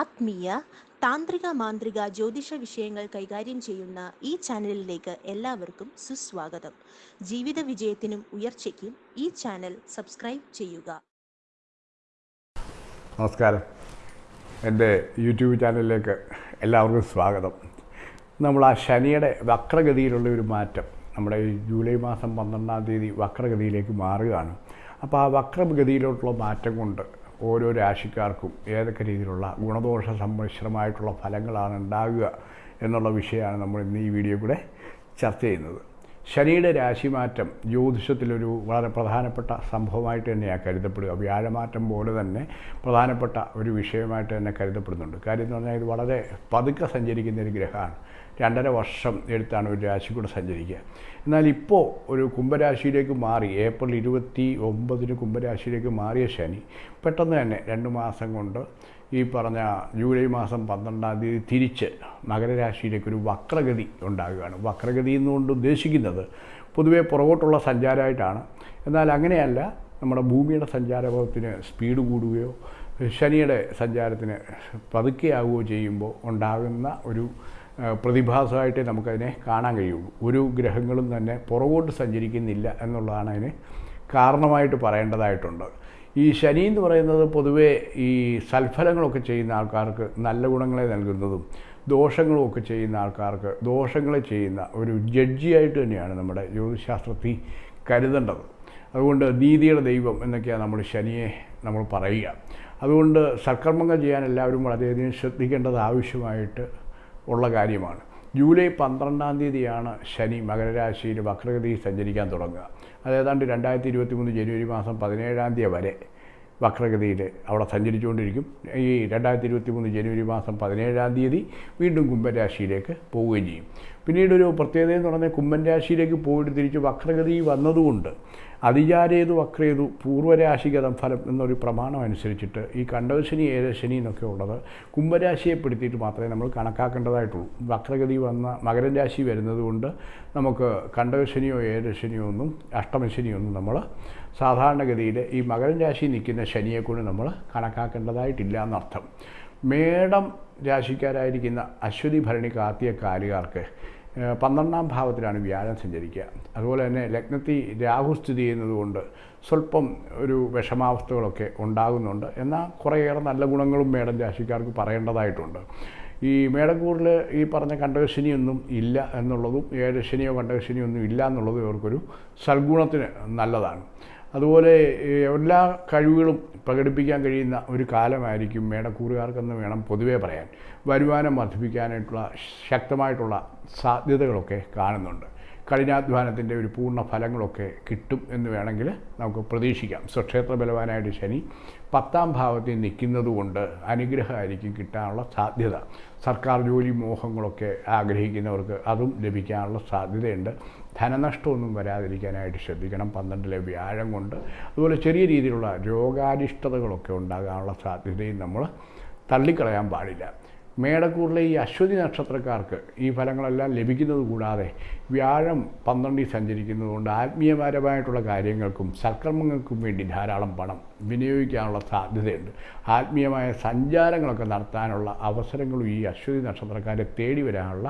ആത്മീയ താന്ത്രിക മാന്ത്രിക ജ്യോതിഷ വിഷയങ്ങൾ കൈകാര്യം ചെയ്യുന്ന ഈ ചാനലിലേക്ക് എല്ലാവർക്കും സുസ്വാഗതം. ജീവിത വിജയത്തിനും ഉയർച്ചയ്ക്കും ഈ ചാനൽ സബ്സ്ക്രൈബ് ചെയ്യുക. നമസ്കാരം. എന്റെ യൂട്യൂബ് ചാനലിലേക്ക് എല്ലാവർക്കും സ്വാഗതം. നമ്മൾ ആ ശനിയുടെ വക്രഗതിയിലുള്ള ഒരു മാറ്റം നമ്മുടെ ജൂലൈ മാസം പന്ത്രണ്ടാം തീയതി വക്രഗതിയിലേക്ക് മാറുകയാണ്. അപ്പോൾ ആ വക്രഗതിയിലോട്ടുള്ള മാറ്റം കൊണ്ട് ഓരോ രാശിക്കാർക്കും ഏതൊക്കെ രീതിയിലുള്ള ഗുണദോഷ സമ്മിശ്രമായിട്ടുള്ള ഫലങ്ങളാണ് ഉണ്ടാകുക എന്നുള്ള വിഷയമാണ് നമ്മൾ ഇന്ന് ഈ വീഡിയോ കൂടെ ചർച്ച ചെയ്യുന്നത്. ശനിയുടെ രാശിമാറ്റം ജ്യോതിഷത്തിലൊരു വളരെ പ്രധാനപ്പെട്ട സംഭവമായിട്ട് തന്നെയാണ് കരുതപ്പെടുക. വ്യാഴമാറ്റം പോലെ തന്നെ പ്രധാനപ്പെട്ട ഒരു വിഷയമായിട്ട് തന്നെ കരുതപ്പെടുന്നുണ്ട്. കാര്യം എന്ന് പറഞ്ഞാൽ ഇത് വളരെ പതുക്കെ സഞ്ചരിക്കുന്ന ഒരു ഗ്രഹമാണ്. രണ്ടര വർഷം എടുത്താണ് ഒരു രാശി കൂടെ സഞ്ചരിക്കുക. എന്നാൽ ഇപ്പോൾ ഒരു കുംഭരാശിയിലേക്ക് മാറി ഏപ്രിൽ ഇരുപത്തി ഒമ്പതിന് കുംഭരാശിയിലേക്ക് മാറിയ ശനി പെട്ടെന്ന് തന്നെ രണ്ട് മാസം കൊണ്ട് ഈ പറഞ്ഞ ജൂലൈ മാസം പന്ത്രണ്ടാം തീയതി തിരിച്ച് മകരരാശിയിലേക്ക് ഒരു വക്രഗതി ഉണ്ടാകുകയാണ്. വക്രഗതി എന്നുകൊണ്ട് ഉദ്ദേശിക്കുന്നത് പൊതുവേ പുറകോട്ടുള്ള സഞ്ചാരമായിട്ടാണ്. എന്നാൽ അങ്ങനെയല്ല നമ്മുടെ ഭൂമിയുടെ സഞ്ചാരപഥത്തിന് സ്പീഡ് കൂടുകയോ ശനിയുടെ സഞ്ചാരത്തിന് പതുക്കെയാവുകയോ ചെയ്യുമ്പോൾ ഉണ്ടാകുന്ന ഒരു പ്രതിഭാസമായിട്ടേ നമുക്കതിനെ കാണാൻ കഴിയുള്ളൂ. ഒരു ഗ്രഹങ്ങളും തന്നെ പുറകോട്ട് സഞ്ചരിക്കുന്നില്ല എന്നുള്ളതാണ് അതിന് കാരണമായിട്ട് പറയേണ്ടതായിട്ടുണ്ട്. ഈ ശനി എന്ന് പറയുന്നത് പൊതുവേ ഈ സൽഫലങ്ങളൊക്കെ ചെയ്യുന്ന ആൾക്കാർക്ക് നല്ല ഗുണങ്ങളെ നൽകുന്നതും ദോഷങ്ങളും ഒക്കെ ചെയ്യുന്ന ആൾക്കാർക്ക് ദോഷങ്ങളെ ചെയ്യുന്ന ഒരു ജഡ്ജിയായിട്ട് തന്നെയാണ് നമ്മുടെ ജ്യോതിശാസ്ത്രത്തിൽ കരുതേണ്ടത്. അതുകൊണ്ട് നീതിയുടെ ദൈവം എന്നൊക്കെയാണ് നമ്മൾ ശനിയെ നമ്മൾ പറയുക. അതുകൊണ്ട് സൽക്കർമ്മങ്ങൾ ചെയ്യാൻ എല്ലാവരും വളരെയധികം ശ്രദ്ധിക്കേണ്ടത് ആവശ്യമായിട്ട് ഉള്ള കാര്യമാണ്. ജൂലൈ പന്ത്രണ്ടാം തീയതിയാണ് ശനി മകരരാശിയിൽ വക്രഗതിയിൽ സഞ്ചരിക്കാൻ തുടങ്ങുക. അത് ഏതാണ്ട് രണ്ടായിരത്തി ഇരുപത്തി മൂന്ന് ജനുവരി മാസം പതിനേഴാം തീയതി വരെ വക്രഗതിയിൽ അവിടെ സഞ്ചരിച്ചുകൊണ്ടിരിക്കും. ഈ രണ്ടായിരത്തി ഇരുപത്തി മൂന്ന് ജനുവരി മാസം പതിനേഴാം തീയതി വീണ്ടും കുംഭരാശിയിലേക്ക് പോവുകയും ചെയ്യും. പിന്നീടൊരു പ്രത്യേകത എന്ന് പറഞ്ഞാൽ കുംഭൻ രാശിയിലേക്ക് പോയിട്ട് തിരിച്ച് വക്രഗതി വന്നതുകൊണ്ട് അതിചാരേതു വക്രേതു പൂർവരാശിഗതം ഫലം എന്നൊരു പ്രമാണം അനുസരിച്ചിട്ട് ഈ കണ്ടവശനി ഏരശനി എന്നൊക്കെ ഉള്ളത് കുംഭരാശിയെ പെടുത്തിയിട്ട് മാത്രമേ നമ്മൾ കണക്കാക്കേണ്ടതായിട്ടുള്ളൂ. വക്രഗതി വന്ന മകരരാശി വരുന്നത് കൊണ്ട് നമുക്ക് കണ്ടവശനിയോ ഏരശനിയോ ഒന്നും അഷ്ടമശനിയോ ഒന്നും നമ്മൾ സാധാരണഗതിയിൽ ഈ മകരൻ രാശി നിൽക്കുന്ന ശനിയെക്കൊണ്ട് നമ്മൾ കണക്കാക്കേണ്ടതായിട്ടില്ല എന്നർത്ഥം. മേടം രാശിക്കാരായിരിക്കുന്ന അശ്വതി ഭരണി കാർത്തിക കാലുകാർക്ക് പന്ത്രണ്ടാം ഭാവത്തിലാണ് വ്യാഴം സഞ്ചരിക്കുക. അതുപോലെ തന്നെ ലഗ്നത്തിൽ രാഹു സ്ഥിതി ചെയ്യുന്നതുകൊണ്ട് സ്വല്പം ഒരു വിഷമാവസ്ഥകളൊക്കെ ഉണ്ടാകുന്നുണ്ട്. എന്നാൽ കുറേയേറെ നല്ല ഗുണങ്ങളും മേടം രാശിക്കാർക്ക് പറയേണ്ടതായിട്ടുണ്ട്. ഈ മേടക്കൂറിൽ ഈ പറഞ്ഞ കണ്ടകശനിയൊന്നും ഇല്ല എന്നുള്ളതും ഏഴശനിയോ കണ്ടകശനിയോ ഒന്നും ഇല്ല എന്നുള്ളതും ഇവർക്കൊരു സൽഗുണത്തിന് നല്ലതാണ്. അതുപോലെ എല്ലാ കഴിവുകളും പ്രകടിപ്പിക്കാൻ കഴിയുന്ന ഒരു കാലമായിരിക്കും മേടക്കൂറുകാർക്കെന്ന് വേണം പൊതുവേ പറയാൻ. വരുമാനം വർദ്ധിപ്പിക്കാനായിട്ടുള്ള ശക്തമായിട്ടുള്ള സാധ്യതകളൊക്കെ കാണുന്നുണ്ട്. കഠിനാധ്വാനത്തിന്റെ ഒരു പൂർണ ഫലങ്ങളൊക്കെ കിട്ടും എന്ന് വേണമെങ്കിൽ നമുക്ക് പ്രതീക്ഷിക്കാം. സ്വക്ഷേത്ര ബലവാനായിട്ട് ശനി പത്താം ഭാവത്തിൽ നിൽക്കുന്നതുകൊണ്ട് അനുഗ്രഹമായിരിക്കും കിട്ടാനുള്ള സാധ്യത. സർക്കാർ ജോലി മോഹങ്ങളൊക്കെ ആഗ്രഹിക്കുന്നവർക്ക് അതും ലഭിക്കാനുള്ള സാധ്യതയുണ്ട്. ധനനഷ്ടമൊന്നും വരാതിരിക്കാനായിട്ട് ശ്രദ്ധിക്കണം. പന്ത്രണ്ടിലെ വ്യാഴം കൊണ്ട് അതുപോലെ ചെറിയ രീതിയിലുള്ള രോഗാരിഷ്ടതകളൊക്കെ ഉണ്ടാകാനുള്ള സാധ്യതയും നമ്മൾ തള്ളിക്കളയാൻ പാടില്ല. മേടക്കൂറിലെ ഈ അശ്വതി നക്ഷത്രക്കാർക്ക് ഈ ഫലങ്ങളെല്ലാം ലഭിക്കുന്നത് കൂടാതെ വ്യാഴം പന്ത്രണ്ടിൽ സഞ്ചരിക്കുന്നതുകൊണ്ട് ആത്മീയപരമായിട്ടുള്ള കാര്യങ്ങൾക്കും സൽക്കർമ്മങ്ങൾക്കും വേണ്ടി ധാരാളം പണം വിനിയോഗിക്കാനുള്ള സാധ്യതയുണ്ട്. ആത്മീയമായ സഞ്ചാരങ്ങളൊക്കെ നടത്താനുള്ള അവസരങ്ങളും ഈ അശ്വതി നക്ഷത്രക്കാരെ തേടി വരാനുള്ള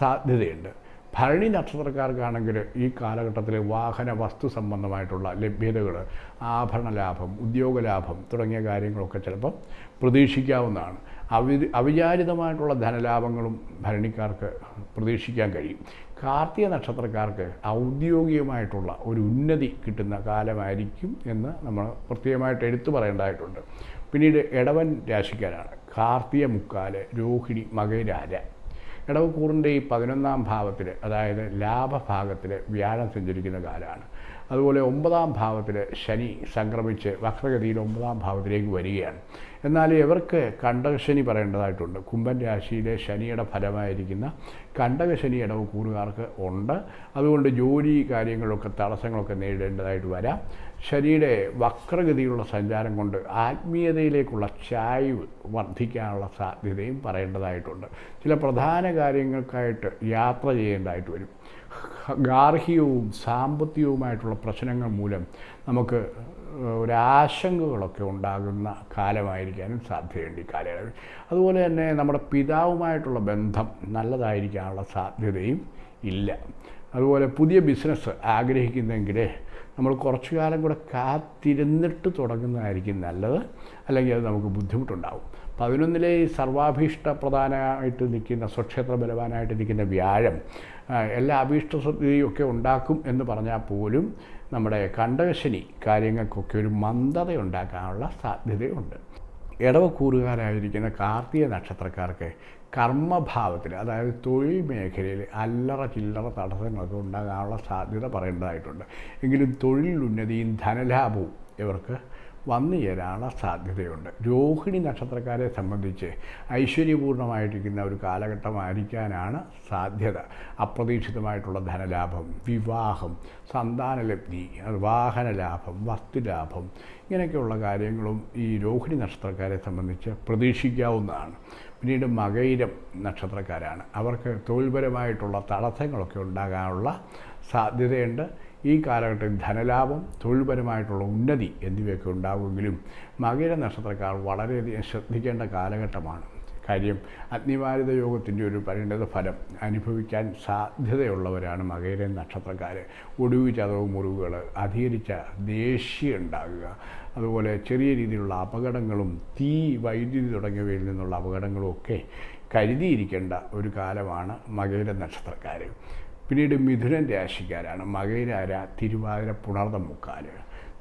സാധ്യതയുണ്ട്. ഭരണി നക്ഷത്രക്കാർക്കാണെങ്കിൽ ഈ കാലഘട്ടത്തിൽ വാഹന വസ്തു സംബന്ധമായിട്ടുള്ള ലഭ്യതകൾ ആഭരണ ലാഭം ഉദ്യോഗ ലാഭം തുടങ്ങിയ കാര്യങ്ങളൊക്കെ ചിലപ്പം പ്രതീക്ഷിക്കാവുന്നതാണ്. അവി അവിചാരിതമായിട്ടുള്ള ധനലാഭങ്ങളും ഭരണിക്കാർക്ക് പ്രതീക്ഷിക്കാൻ കഴിയും. കാർത്തിക നക്ഷത്രക്കാർക്ക് ഔദ്യോഗികമായിട്ടുള്ള ഒരു ഉന്നതി കിട്ടുന്ന കാലമായിരിക്കും എന്ന് നമ്മൾ പ്രത്യേകമായിട്ട് എടുത്തു പറയേണ്ടതായിട്ടുണ്ട്. പിന്നീട് ഇടവൻ രാശിക്കാരാണ്. കാർത്തിക മുക്കാൽ രോഹിണി മകരാര ഇടവക്കൂറിന്റെ ഈ പതിനൊന്നാം ഭാവത്തിൽ അതായത് ലാഭഭാഗത്തിൽ വ്യാഴം സഞ്ചരിക്കുന്ന കാലമാണ്. അതുപോലെ ഒമ്പതാം ഭാവത്തിൽ ശനി സംക്രമിച്ച് വക്രഗതിയിൽ ഒമ്പതാം ഭാവത്തിലേക്ക് വരികയാണ്. എന്നാൽ ഇവർക്ക് കണ്ടകശനി പറയേണ്ടതായിട്ടുണ്ട്. കുംഭൻ രാശിയിലെ ശനിയുടെ ഫലമായിരിക്കുന്ന കണ്ടകശനി ഇടവ് കൂറുകാർക്ക് ഉണ്ട്. അതുകൊണ്ട് ജോലി കാര്യങ്ങളൊക്കെ തടസ്സങ്ങളൊക്കെ നേരിടേണ്ടതായിട്ട് വരാം. ശനിയുടെ വക്രഗതിയിലുള്ള സഞ്ചാരം കൊണ്ട് ആത്മീയതയിലേക്കുള്ള ചായ്വ് വർദ്ധിക്കാനുള്ള സാധ്യതയും പറയേണ്ടതായിട്ടുണ്ട്. ചില പ്രധാന കാര്യങ്ങൾക്കായിട്ട് യാത്ര ചെയ്യേണ്ടതായിട്ട് വരും. ഗാർഹികവും സാമ്പത്തികവുമായിട്ടുള്ള പ്രശ്നങ്ങൾ മൂലം നമുക്ക് ഒരാശങ്കകളൊക്കെ ഉണ്ടാകുന്ന കാലമായിരിക്കാനും സാധ്യതയുണ്ട് ഈ കാലയളവിൽ. അതുപോലെ തന്നെ നമ്മുടെ പിതാവുമായിട്ടുള്ള ബന്ധം നല്ലതായിരിക്കാനുള്ള സാധ്യതയും ഇല്ല. അതുപോലെ പുതിയ ബിസിനസ് ആഗ്രഹിക്കുന്നെങ്കിൽ നമ്മൾ കുറച്ചു കാലം കൂടെ കാത്തിരുന്നിട്ട് തുടങ്ങുന്നതായിരിക്കും നല്ലത്. അല്ലെങ്കിൽ അത് നമുക്ക് ബുദ്ധിമുട്ടുണ്ടാകും പതിനൊന്നിലെ ഈ സർവാഭീഷ്ട പ്രധാനമായിട്ട് നിൽക്കുന്ന സ്വക്ഷേത്ര ബലവാനായിട്ട് നിൽക്കുന്ന വ്യാഴം എല്ലാ അഭീഷ്ട ഒക്കെ ഉണ്ടാക്കും എന്ന് പറഞ്ഞാൽ പോലും നമ്മുടെ കണ്ടകശനി കാര്യങ്ങൾക്കൊക്കെ ഒരു മന്ദത ഉണ്ടാക്കാനുള്ള സാധ്യതയുണ്ട്. ഇടവക്കൂറുകാരായിരിക്കുന്ന കാർത്തിക നക്ഷത്രക്കാർക്ക് കർമ്മഭാവത്തിൽ അതായത് തൊഴിൽ മേഖലയിൽ അല്ലറ ചില്ലറ തടസ്സങ്ങളൊക്കെ ഉണ്ടാകാനുള്ള സാധ്യത പറയേണ്ടതായിട്ടുണ്ട്. എങ്കിലും തൊഴിൽ ഉന്നതിയും ധനലാഭവും ഇവർക്ക് വന്നു ചേരാനുള്ള സാധ്യതയുണ്ട്. രോഹിണി നക്ഷത്രക്കാരെ സംബന്ധിച്ച് ഐശ്വര്യപൂർണമായിട്ടിരിക്കുന്ന ഒരു കാലഘട്ടമായിരിക്കാനാണ് സാധ്യത. അപ്രതീക്ഷിതമായിട്ടുള്ള ധനലാഭം വിവാഹം സന്താനലബ്ധി വാഹനലാഭം വസ്തുലാഭം ഇങ്ങനെയൊക്കെയുള്ള കാര്യങ്ങളും ഈ രോഹിണി നക്ഷത്രക്കാരെ സംബന്ധിച്ച് പ്രതീക്ഷിക്കാവുന്നതാണ്. പിന്നീട് മകയിരം നക്ഷത്രക്കാരാണ്. അവർക്ക് തൊഴിൽപരമായിട്ടുള്ള തടസ്സങ്ങളൊക്കെ ഉണ്ടാകാനുള്ള സാധ്യതയുണ്ട്. ഈ കാലഘട്ടത്തിൽ ധനലാഭം തൊഴിൽപരമായിട്ടുള്ള ഉന്നതി എന്നിവയൊക്കെ ഉണ്ടാകുമെങ്കിലും മകര നക്ഷത്രക്കാർ വളരെയധികം ശ്രദ്ധിക്കേണ്ട കാലഘട്ടമാണ്. കാര്യം അഗ്നിവാരിത യോഗത്തിന്റെ ഒരു പരിണത ഫലം അനുഭവിക്കാൻ സാധ്യതയുള്ളവരാണ് മകയിലെ നക്ഷത്രക്കാർ. ഒടുവ് ചതവ് മുറിവുകൾ അധികരിച്ച ദേഷ്യം ഉണ്ടാകുക അതുപോലെ ചെറിയ രീതിയിലുള്ള അപകടങ്ങളും തീ വൈദ്യുതി തുടങ്ങിയവയിൽ നിന്നുള്ള അപകടങ്ങളും ഒക്കെ കരുതിയിരിക്കേണ്ട ഒരു കാലമാണ് മകയിലെ നക്ഷത്രക്കാർ. പിന്നീട് മിഥുനൻ രാശിക്കാരാണ്. മകയിരാര തിരുവാതിര പുണർദം മുക്കാൽ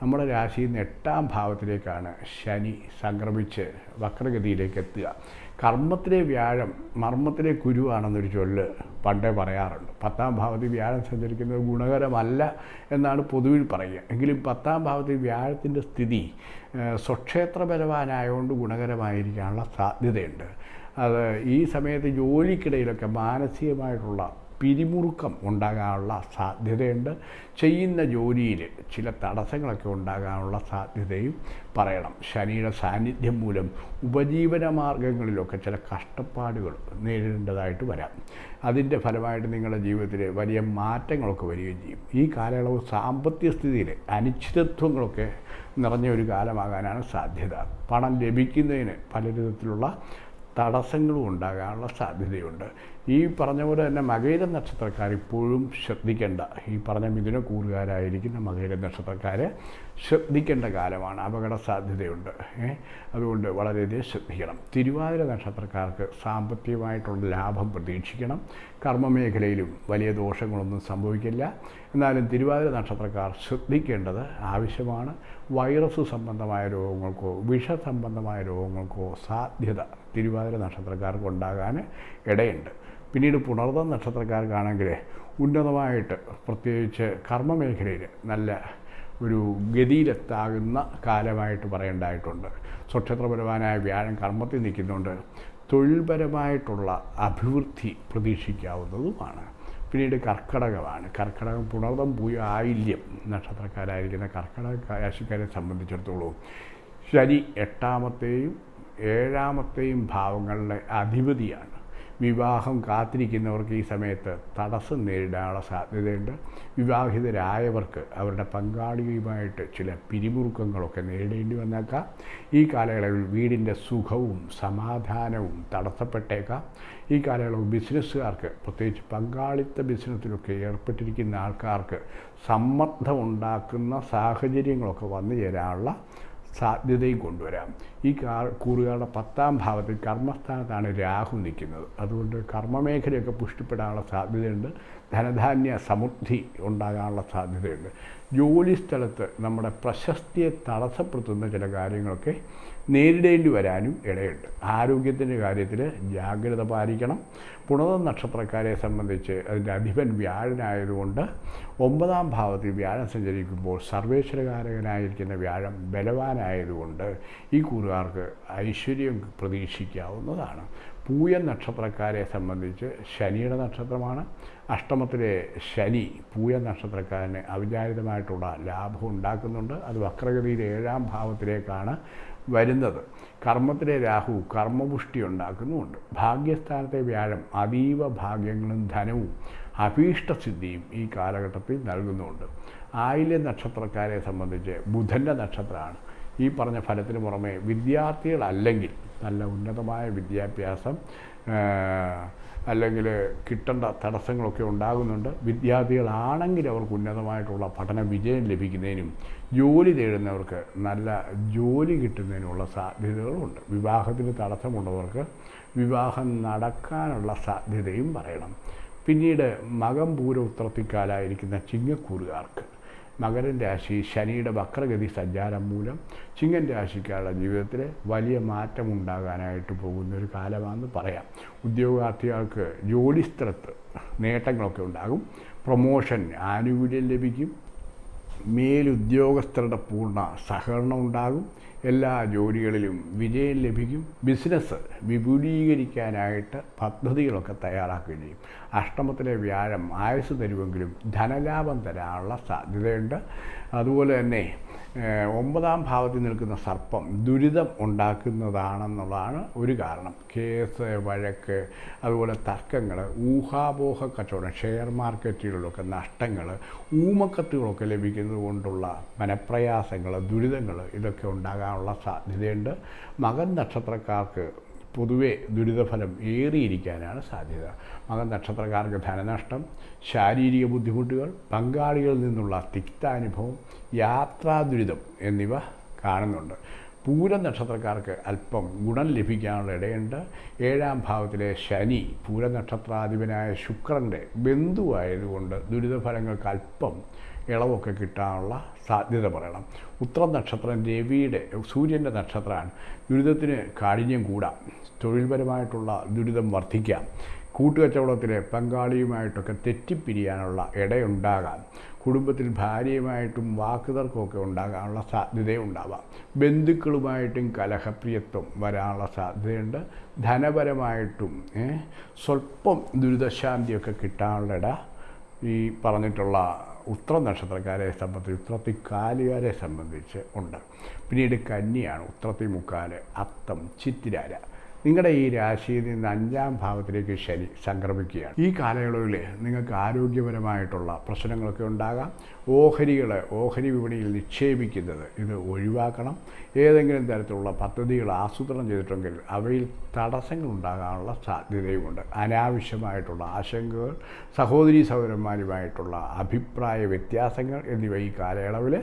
നമ്മുടെ രാശിയിൽ നിന്ന് എട്ടാം ഭാവത്തിലേക്കാണ് ശനി സംക്രമിച്ച് വക്രഗതിയിലേക്ക് എത്തുക. കർമ്മത്തിലെ വ്യാഴം മർമ്മത്തിലെ കുരുവാണെന്നൊരു ചൊല്ല് പണ്ടേ പറയാറുണ്ട്. പത്താം ഭാവത്തിൽ വ്യാഴം സഞ്ചരിക്കുന്നത് ഗുണകരമല്ല എന്നാണ് പൊതുവിൽ പറയുക. എങ്കിലും പത്താം ഭാവത്തിൽ വ്യാഴത്തിന്റെ സ്ഥിതി സ്വക്ഷേത്രപരവാനായതുകൊണ്ട് ഗുണകരമായിരിക്കാനുള്ള സാധ്യതയുണ്ട്. അത് ഈ സമയത്ത് ജോലിക്കിടയിലൊക്കെ മാനസികമായിട്ടുള്ള പിരിമുറുക്കം ഉണ്ടാകാനുള്ള സാധ്യതയുണ്ട്. ചെയ്യുന്ന ജോലിയിൽ ചില തടസ്സങ്ങളൊക്കെ ഉണ്ടാകാനുള്ള സാധ്യതയും പറയണം. ശനിയുടെ സാന്നിധ്യം മൂലം ഉപജീവന മാർഗങ്ങളിലൊക്കെ ചില കഷ്ടപ്പാടുകൾ നേരിടേണ്ടതായിട്ട് വരാം. അതിന്റെ ഫലമായിട്ട് നിങ്ങളുടെ ജീവിതത്തിൽ വലിയ മാറ്റങ്ങളൊക്കെ വരികയും ചെയ്യും. ഈ കാലയളവ് സാമ്പത്തിക സ്ഥിതിയിൽ അനിശ്ചിതത്വങ്ങളൊക്കെ നിറഞ്ഞ ഒരു കാലമാകാനാണ് സാധ്യത. പണം ലഭിക്കുന്നതിന് പല തടസ്സങ്ങളും ഉണ്ടാകാനുള്ള സാധ്യതയുണ്ട്. ഈ പറഞ്ഞ പോലെ തന്നെ മകയിര നക്ഷത്രക്കാർ ഇപ്പോഴും ശ്രദ്ധിക്കേണ്ട. ഈ പറഞ്ഞ മിഥുന കൂറുകാരായിരിക്കുന്ന മകയിര നക്ഷത്രക്കാർ ശ്രദ്ധിക്കേണ്ട കാലമാണ്. അപകട സാധ്യതയുണ്ട്? അതുകൊണ്ട് വളരെയധികം ശ്രദ്ധിക്കണം. തിരുവാതിര നക്ഷത്രക്കാർക്ക് സാമ്പത്തികമായിട്ടുള്ള ലാഭം പ്രതീക്ഷിക്കണം. കർമ്മമേഖലയിലും വലിയ ദോഷങ്ങളൊന്നും സംഭവിക്കില്ല. എന്നാലും തിരുവാതിര നക്ഷത്രക്കാർ ശ്രദ്ധിക്കേണ്ടത് ആവശ്യമാണ്. വൈറസ് സംബന്ധമായ രോഗങ്ങൾക്കോ വിഷ സംബന്ധമായ രോഗങ്ങൾക്കോ സാധ്യത തിരുവാതിര നക്ഷത്രക്കാർക്ക് ഉണ്ടാകാൻ ഇടയുണ്ട്. പിന്നീട് പുണർന്ന നക്ഷത്രക്കാർക്കാണെങ്കിൽ ഉന്നതമായിട്ട് പ്രത്യേകിച്ച് കർമ്മമേഖലയിൽ നല്ല ഒരു ഗതിയിലെത്താകുന്ന കാലമായിട്ട് പറയേണ്ടതായിട്ടുണ്ട്. സ്വക്ഷത്രപരമായ വ്യാഴം കർമ്മത്തിൽ നിൽക്കുന്നുണ്ട്. തൊഴിൽപരമായിട്ടുള്ള അഭിവൃദ്ധി പ്രതീക്ഷിക്കാവുന്നതുമാണ്. പിന്നീട് കർക്കടകമാണ്. കർക്കടകം പുണർതം പൂയ ആയില്യം നക്ഷത്രക്കാരായിരിക്കുന്ന കർക്കടക രാശിക്കാരെ സംബന്ധിച്ചിടത്തോളം ശനി എട്ടാമത്തെയും ഏഴാമത്തെയും ഭാവങ്ങളുടെ അധിപതിയാണ്. വിവാഹം കാത്തിരിക്കുന്നവർക്ക് ഈ സമയത്ത് തടസ്സം നേരിടാനുള്ള സാധ്യതയുണ്ട്. വിവാഹിതരായവർക്ക് അവരുടെ പങ്കാളിയുമായിട്ട് ചില പിരിമുറുക്കങ്ങളൊക്കെ നേരിടേണ്ടി വന്നേക്കാം. ഈ കാലയളവിൽ വീടിന്റെ സുഖവും സമാധാനവും തടസ്സപ്പെട്ടേക്കാം. ഈ കാലയളവ് ബിസിനസ്സുകാർക്ക് പ്രത്യേകിച്ച് പങ്കാളിത്ത ബിസിനസ്സിലൊക്കെ ഏർപ്പെട്ടിരിക്കുന്ന ആൾക്കാർക്ക് സമ്മർദ്ദമുണ്ടാക്കുന്ന സാഹചര്യങ്ങളൊക്കെ വന്നു ചേരാനുള്ള സാധ്യതയും കൊണ്ടുവരാം. ഈ കൂറുകാരുടെ പത്താം ഭാവത്തിൽ കർമ്മസ്ഥാനത്താണ് രാഹു നിൽക്കുന്നത്. അതുകൊണ്ട് കർമ്മമേഖലയൊക്കെ പുഷ്ടിപ്പെടാനുള്ള സാധ്യതയുണ്ട്. ധനധാന്യ സമൃദ്ധി ഉണ്ടാകാനുള്ള സാധ്യതയുണ്ട്. ജോലി സ്ഥലത്ത് നമ്മുടെ പ്രശസ്തിയെ തടസ്സപ്പെടുത്തുന്ന ചില കാര്യങ്ങളൊക്കെ നേരിടേണ്ടി വരാനും ഇടയുണ്ട്. ആരോഗ്യത്തിന്റെ കാര്യത്തിൽ ജാഗ്രത പാലിക്കണം. പുണത നക്ഷത്രക്കാരെ സംബന്ധിച്ച് അതിന്റെ അധിപൻ വ്യാഴനായതുകൊണ്ട് ഒമ്പതാം ഭാവത്തിൽ വ്യാഴം സഞ്ചരിക്കുമ്പോൾ സർവേശ്വരകാരകനായിരിക്കുന്ന വ്യാഴം ബലവാനായതുകൊണ്ട് ഈ കൂറുകാർക്ക് ഐശ്വര്യം പ്രതീക്ഷിക്കാവുന്നതാണ്. പൂയ നക്ഷത്രക്കാരെ സംബന്ധിച്ച് ശനിയുടെ നക്ഷത്രമാണ്. അഷ്ടമത്തിലെ ശനി പൂയ നക്ഷത്രക്കാരന് അവിചാരിതമായിട്ടുള്ള ലാഭം ഉണ്ടാക്കുന്നുണ്ട്. അത് വക്രഗതിയിൽ ഏഴാം ഭാവത്തിലേക്കാണ് വരുന്നത്. കർമ്മത്തിലെ രാഹു കർമ്മപുഷ്ടി ഉണ്ടാക്കുന്നുമുണ്ട്. ഭാഗ്യസ്ഥാനത്തെ വ്യാഴം അതീവ ഭാഗ്യങ്ങളും ധനവും അഭീഷ്ടസിദ്ധിയും ഈ കാലഘട്ടത്തിൽ നൽകുന്നുമുണ്ട്. ആയില്യ നക്ഷത്രക്കാരെ സംബന്ധിച്ച് ബുധന്റെ നക്ഷത്രമാണ്. ഈ പറഞ്ഞ ഫലത്തിന് പുറമെ വിദ്യാർത്ഥികളല്ലെങ്കിൽ നല്ല ഉന്നതമായ വിദ്യാഭ്യാസം അല്ലെങ്കിൽ കിട്ടേണ്ട തടസ്സങ്ങളൊക്കെ ഉണ്ടാകുന്നുണ്ട്. വിദ്യാർത്ഥികളാണെങ്കിൽ അവർക്ക് ഉന്നതമായിട്ടുള്ള പഠന വിജയം ലഭിക്കുന്നതിനും ജോലി തേടുന്നവർക്ക് നല്ല ജോലി കിട്ടുന്നതിനുള്ള സാധ്യതകളുണ്ട്. വിവാഹത്തിന് തടസ്സമുള്ളവർക്ക് വിവാഹം നടക്കാനുള്ള സാധ്യതയും പറയണം. പിന്നീട് മകം പൂര ഉത്രത്തിക്കാലായിരിക്കുന്ന ചിങ്ങക്കൂറുകാർക്ക് മകരൻ രാശി ശനിയുടെ വക്രഗതി സഞ്ചാരം മൂലം ചിങ്ങൻ രാശിക്കാരുടെ ജീവിതത്തിൽ വലിയ മാറ്റം മാറ്റമുണ്ടാകാനായിട്ട് പോകുന്ന ഒരു കാലമാണെന്ന് പറയാം. ഉദ്യോഗാർത്ഥികൾക്ക് ജോലിസ്ഥലത്ത് നേട്ടങ്ങളൊക്കെ ഉണ്ടാകും. പ്രൊമോഷൻ ആനുകൂല്യം ലഭിക്കും. മേലുദ്യോഗസ്ഥരുടെ പൂർണ സഹകരണം ഉണ്ടാകും. എല്ലാ ജോലികളിലും വിജയം ലഭിക്കും. ബിസിനസ് വിപുലീകരിക്കാനായിട്ട് പദ്ധതികളൊക്കെ തയ്യാറാക്കുകയും ചെയ്യും. അഷ്ടമത്തിലെ വ്യാഴം ആയുസ് തരുമെങ്കിലും ധനലാഭം തരാനുള്ള സാധ്യതയുണ്ട്. അതുപോലെ തന്നെ ഒമ്പതാം ഭാവത്തിൽ നിൽക്കുന്ന സർപ്പം ദുരിതം ഉണ്ടാക്കുന്നതാണെന്നുള്ളതാണ് ഒരു കാരണം. കേസ് വഴക്ക് അതുപോലെ തർക്കങ്ങൾ ഊഹാപോഹ കച്ചവടം ഷെയർ മാർക്കറ്റുകളിലൊക്കെ നഷ്ടങ്ങൾ ഊമക്കത്തുകളൊക്കെ ലഭിക്കുന്നത് കൊണ്ടുള്ള മനപ്രയാസങ്ങൾ ദുരിതങ്ങൾ ഇതൊക്കെ ഉണ്ടാകാനുള്ള സാധ്യതയുണ്ട്. മകൻ നക്ഷത്രക്കാർക്ക് പൊതുവെ ദുരിതഫലം ഏറിയിരിക്കാനാണ് സാധ്യത. മകൻ നക്ഷത്രക്കാർക്ക് ധനനഷ്ടം ശാരീരിക ബുദ്ധിമുട്ടുകൾ പങ്കാളികളിൽ നിന്നുള്ള തിക്താനുഭവം യാത്രാ ദുരിതം എന്നിവ കാണുന്നുണ്ട്. പൂരം നക്ഷത്രക്കാർക്ക് അല്പം ഗുണം ലഭിക്കാനുള്ള ഇടയുണ്ട്. ഏഴാം ഭാവത്തിലെ ശനി പൂരനക്ഷത്രാധിപനായ ശുക്രന്റെ ബന്ധുവായതുകൊണ്ട് ദുരിതഫലങ്ങൾക്ക് അല്പം ഇളവൊക്കെ കിട്ടാനുള്ള സാധ്യത പറയണം. ഉത്രം നക്ഷത്രം രവിയുടെ സൂര്യന്റെ നക്ഷത്രമാണ്. ദുരിതത്തിന് കാഠിന്യം കൂടാം. തൊഴിൽപരമായിട്ടുള്ള ദുരിതം വർദ്ധിക്കാം. കൂട്ടുകച്ചവടത്തിലെ പങ്കാളിയുമായിട്ടൊക്കെ തെറ്റിപ്പിരിയാനുള്ള ഇടയുണ്ടാകാം. കുടുംബത്തിൽ ഭാര്യയുമായിട്ടും വാക്കുതർക്കമൊക്കെ ഉണ്ടാകാനുള്ള സാധ്യതയുണ്ടാവാം ബന്ധുക്കളുമായിട്ടും കലഹപ്രിയത്വം വരാനുള്ള സാധ്യതയുണ്ട്. ധനപരമായിട്ടും സ്വല്പം ദുരിതശാന്തിയൊക്കെ കിട്ടാനുള്ള ഇട ഈ പറഞ്ഞിട്ടുള്ള ഉത്ര നക്ഷത്രക്കാരെ സംബന്ധിച്ച് ഉത്രത്തി കാലുകാരെ സംബന്ധിച്ച് ഉണ്ട്. പിന്നീട് കന്നിയാണ് ഉത്രത്തി മുക്കാൽ അത്തം ചിത്തിരാര. നിങ്ങളുടെ ഈ രാശിയിൽ നിന്ന് അഞ്ചാം ഭാവത്തിലേക്ക് ശനി സംക്രമിക്കുകയാണ്. ഈ കാലയളവിൽ നിങ്ങൾക്ക് ആരോഗ്യപരമായിട്ടുള്ള പ്രശ്നങ്ങളൊക്കെ ഉണ്ടാകാം. ഓഹരികൾ ഓഹരി വിപണിയിൽ നിക്ഷേപിക്കുന്നത് ഇത് ഒഴിവാക്കണം. ഏതെങ്കിലും തരത്തിലുള്ള പദ്ധതികൾ ആസൂത്രണം ചെയ്തിട്ടുണ്ടെങ്കിൽ അവയിൽ തടസ്സങ്ങൾ ഉണ്ടാകാനുള്ള സാധ്യതയുമുണ്ട്. അനാവശ്യമായിട്ടുള്ള ആശങ്കകൾ സഹോദരി സഹോദരന്മാരുമായിട്ടുള്ള അഭിപ്രായ വ്യത്യാസങ്ങൾ എന്നിവ ഈ കാലയളവിൽ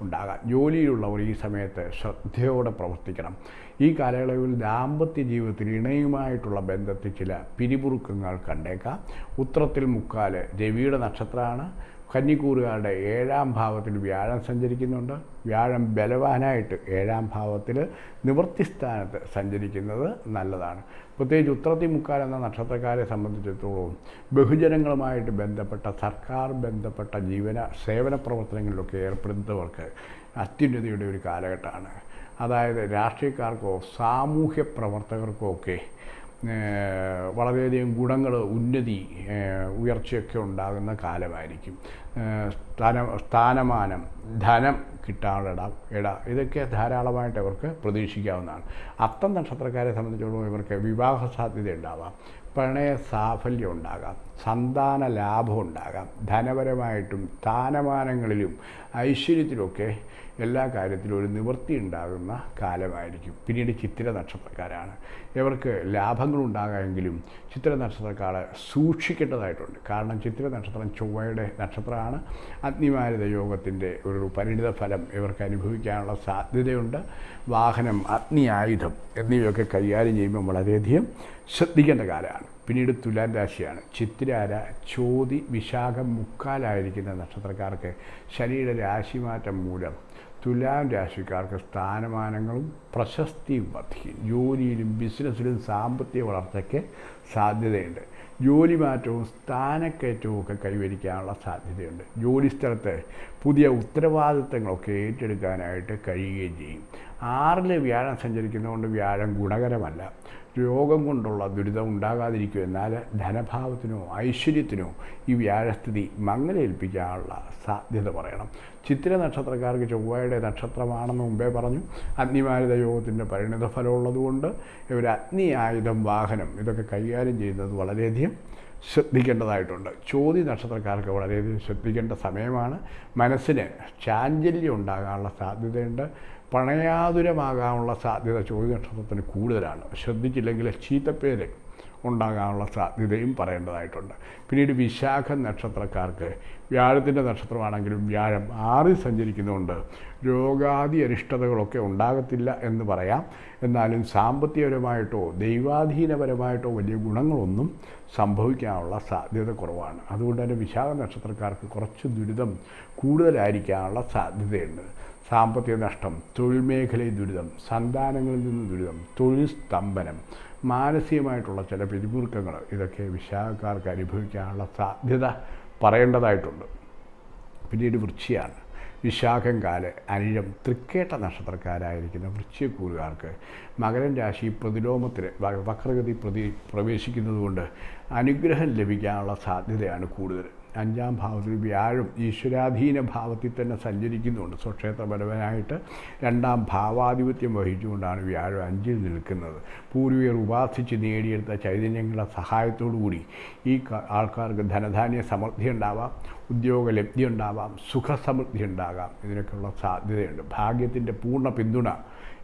ഉണ്ടാകാം. ജോലിയിലുള്ളവർ ഈ സമയത്ത് ശ്രദ്ധയോടെ പ്രവർത്തിക്കണം. ഈ കാലയളവിൽ ദാമ്പത്യ ജീവിതത്തിൽ ഇണയുമായിട്ടുള്ള ബന്ധത്തിൽ ചില പിരിമുറുക്കങ്ങൾ കണ്ടേക്കാം. ഉത്രത്തിൽ മുക്കാൽ രവിയുടെ നക്ഷത്രമാണ്. കന്നിക്കൂറുകാരുടെ ഏഴാം ഭാവത്തിൽ വ്യാഴം സഞ്ചരിക്കുന്നുണ്ട്. വ്യാഴം ബലവാനായിട്ട് ഏഴാം ഭാവത്തിൽ നിവൃത്തിസ്ഥാനത്ത് സഞ്ചരിക്കുന്നത് നല്ലതാണ്. പ്രത്യേകിച്ച് ഉത്രത്തി മുക്കാൽ എന്ന നക്ഷത്രക്കാരെ സംബന്ധിച്ചിടത്തോളം ബഹുജനങ്ങളുമായിട്ട് ബന്ധപ്പെട്ട സർക്കാർ ബന്ധപ്പെട്ട ജീവന സേവന പ്രവർത്തനങ്ങളിലൊക്കെ ഏർപ്പെടുന്നവർക്ക് അത്യുന്നതിയുടെ ഒരു കാലഘട്ടമാണ്. അതായത് രാഷ്ട്രീയക്കാർക്കോ സാമൂഹ്യ പ്രവർത്തകർക്കോ ഒക്കെ വളരെയധികം ഗുണങ്ങൾ ഉന്നതി ഉയർച്ചയൊക്കെ ഉണ്ടാകുന്ന കാലമായിരിക്കും. സ്ഥാന സ്ഥാനമാനം ധനം കിട്ടാനുള്ള ഇട ഇതൊക്കെ ധാരാളമായിട്ട് അവർക്ക് പ്രതീക്ഷിക്കാവുന്നതാണ്. അത്തം നക്ഷത്രക്കാരെ സംബന്ധിച്ചിടത്തോളം ഇവർക്ക് വിവാഹ സാധ്യത ഉണ്ടാവാം പ്രണയ സാഫല്യം ഉണ്ടാകാം. സന്താന ലാഭം ഉണ്ടാകാം. ധനപരമായിട്ടും സ്ഥാനമാനങ്ങളിലും ഐശ്വര്യത്തിലുമൊക്കെ എല്ലാ കാര്യത്തിലും ഒരു നിവൃത്തി ഉണ്ടാകുന്ന കാലമായിരിക്കും. പിന്നീട് ചിത്തിര നക്ഷത്രക്കാരാണ്. ഇവർക്ക് ലാഭങ്ങളുണ്ടാകാമെങ്കിലും ചിത്ര നക്ഷത്രക്കാർ സൂക്ഷിക്കേണ്ടതായിട്ടുണ്ട്. കാരണം ചിത്ര നക്ഷത്രം ചൊവ്വയുടെ നക്ഷത്രമാണ്. അഗ്നിമാരിത യോഗത്തിന്റെ ഒരു പരിണിത ഫലം ഇവർക്ക് അനുഭവിക്കാനുള്ള സാധ്യതയുണ്ട്. വാഹനം അഗ്നി ആയുധം എന്നിവയൊക്കെ കൈകാര്യം ചെയ്യുമ്പോൾ വളരെയധികം ശ്രദ്ധിക്കേണ്ട കാലമാണ്. പിന്നീട് തുലാൻ രാശിയാണ്. ചിത്രാര ചോതി വിശാഖം മുക്കാലായിരിക്കുന്ന നക്ഷത്രക്കാർക്ക് ശനിയുടെ രാശിമാറ്റം മൂലം തുലാം രാശിക്കാർക്ക് സ്ഥാനമാനങ്ങളും പ്രശസ്തിയും വർദ്ധിക്കും. ജോലിയിലും ബിസിനസ്സിലും സാമ്പത്തിക വളർച്ചയ്ക്ക് സാധ്യതയുണ്ട്. ജോലി മാറ്റവും സ്ഥാനക്കയറ്റവും ഒക്കെ കൈവരിക്കാനുള്ള സാധ്യതയുണ്ട്. ജോലിസ്ഥലത്ത് പുതിയ ഉത്തരവാദിത്തങ്ങളൊക്കെ ഏറ്റെടുക്കാനായിട്ട് കഴിയുകയും ചെയ്യും. ആറിൽ വ്യാഴം സഞ്ചരിക്കുന്നതുകൊണ്ട് വ്യാഴം ഗുണകരമല്ല. രോഗം കൊണ്ടുള്ള ദുരിതം ഉണ്ടാകാതിരിക്കും എന്നാൽ ധനഭാവത്തിനോ ഐശ്വര്യത്തിനോ ഈ വ്യാഴസ്ഥിതി മങ്ങലേൽപ്പിക്കാനുള്ള സാധ്യത പറയണം. ചിത്തിര നക്ഷത്രക്കാർക്ക് ചൊവ്വയുടെ നക്ഷത്രമാണെന്ന് മുമ്പേ പറഞ്ഞു. അഗ്നിമാരുത യോഗത്തിന്റെ പരിണിത ഫലമുള്ളതുകൊണ്ട് ഇവർ അഗ്നി ആയുധം വാഹനം ഇതൊക്കെ കൈകാര്യം ചെയ്യുന്നത് വളരെയധികം ശ്രദ്ധിക്കേണ്ടതായിട്ടുണ്ട്. ചോതി നക്ഷത്രക്കാർക്ക് വളരെയധികം ശ്രദ്ധിക്കേണ്ട സമയമാണ്. മനസ്സിന് ചാഞ്ചല്യം ഉണ്ടാകാനുള്ള സാധ്യതയുണ്ട്. പ്രണയാതുരമാകാനുള്ള സാധ്യത ചോതി നക്ഷത്രത്തിന് കൂടുതലാണ്. ശ്രദ്ധിച്ചില്ലെങ്കിൽ ചീത്തപ്പേര് ഉണ്ടാകാനുള്ള സാധ്യതയും പറയേണ്ടതായിട്ടുണ്ട്. പിന്നീട് വിശാഖ നക്ഷത്രക്കാർക്ക് വ്യാഴത്തിന്റെ നക്ഷത്രമാണെങ്കിലും വ്യാഴം ആറിൽ സഞ്ചരിക്കുന്നതുകൊണ്ട് രോഗാദി അരിഷ്ടതകളൊക്കെ ഉണ്ടാകത്തില്ല എന്ന് പറയാം. എന്നാലും സാമ്പത്തികപരമായിട്ടോ ദൈവാധീനപരമായിട്ടോ വലിയ ഗുണങ്ങളൊന്നും സംഭവിക്കാനുള്ള സാധ്യത കുറവാണ്. അതുകൊണ്ട് തന്നെ വിശാഖ നക്ഷത്രക്കാർക്ക് കുറച്ച് ദുരിതം കൂടുതലായിരിക്കാനുള്ള സാധ്യതയുണ്ട്. സാമ്പത്തിക നഷ്ടം തൊഴിൽ മേഖലയിൽ ദുരിതം സന്താനങ്ങളിൽ നിന്ന് ദുരിതം തൊഴിൽ സ്തംഭനം മാനസികമായിട്ടുള്ള ചില പിരിമുറുക്കങ്ങൾ ഇതൊക്കെ വിശാഖക്കാർക്ക് അനുഭവിക്കാനുള്ള സാധ്യത പറയേണ്ടതായിട്ടുണ്ട്. പിന്നീട് വൃശ്ചിയാണ് വിശാഖം കാൽ അനിഴം തൃക്കേട്ട നക്ഷത്രക്കാരായിരിക്കുന്ന വൃശ്ചിക്കൂറുകാർക്ക് മകരൻ രാശി പ്രതിലോമത്തിൽ വക്രഗതി പ്രതി പ്രവേശിക്കുന്നതുകൊണ്ട് അനുഗ്രഹം ലഭിക്കാനുള്ള സാധ്യതയാണ് കൂടുതൽ. അഞ്ചാം ഭാവത്തിൽ വ്യാഴം ഈശ്വരാധീന ഭാവത്തിൽ തന്നെ സഞ്ചരിക്കുന്നുണ്ട്. സ്വക്ഷേത്രപരമായിട്ട് രണ്ടാം ഭാവാധിപത്യം വഹിച്ചുകൊണ്ടാണ് വ്യാഴം അഞ്ചിൽ നിൽക്കുന്നത്. പൂർവികർ ഉപാസിച്ച് നേടിയെടുത്ത ചൈതന്യങ്ങളുടെ സഹായത്തോടു കൂടി ഈ ആൾക്കാർക്ക് ധനധാന്യ സമൃദ്ധി ഉണ്ടാവാം ഉദ്യോഗ ലബ്ധി ഉണ്ടാവാം സുഖസമൃദ്ധി ഉണ്ടാകാം. ഇതിനൊക്കെയുള്ള സാധ്യതയുണ്ട്. ഭാഗ്യത്തിന്റെ പൂർണ പിന്തുണ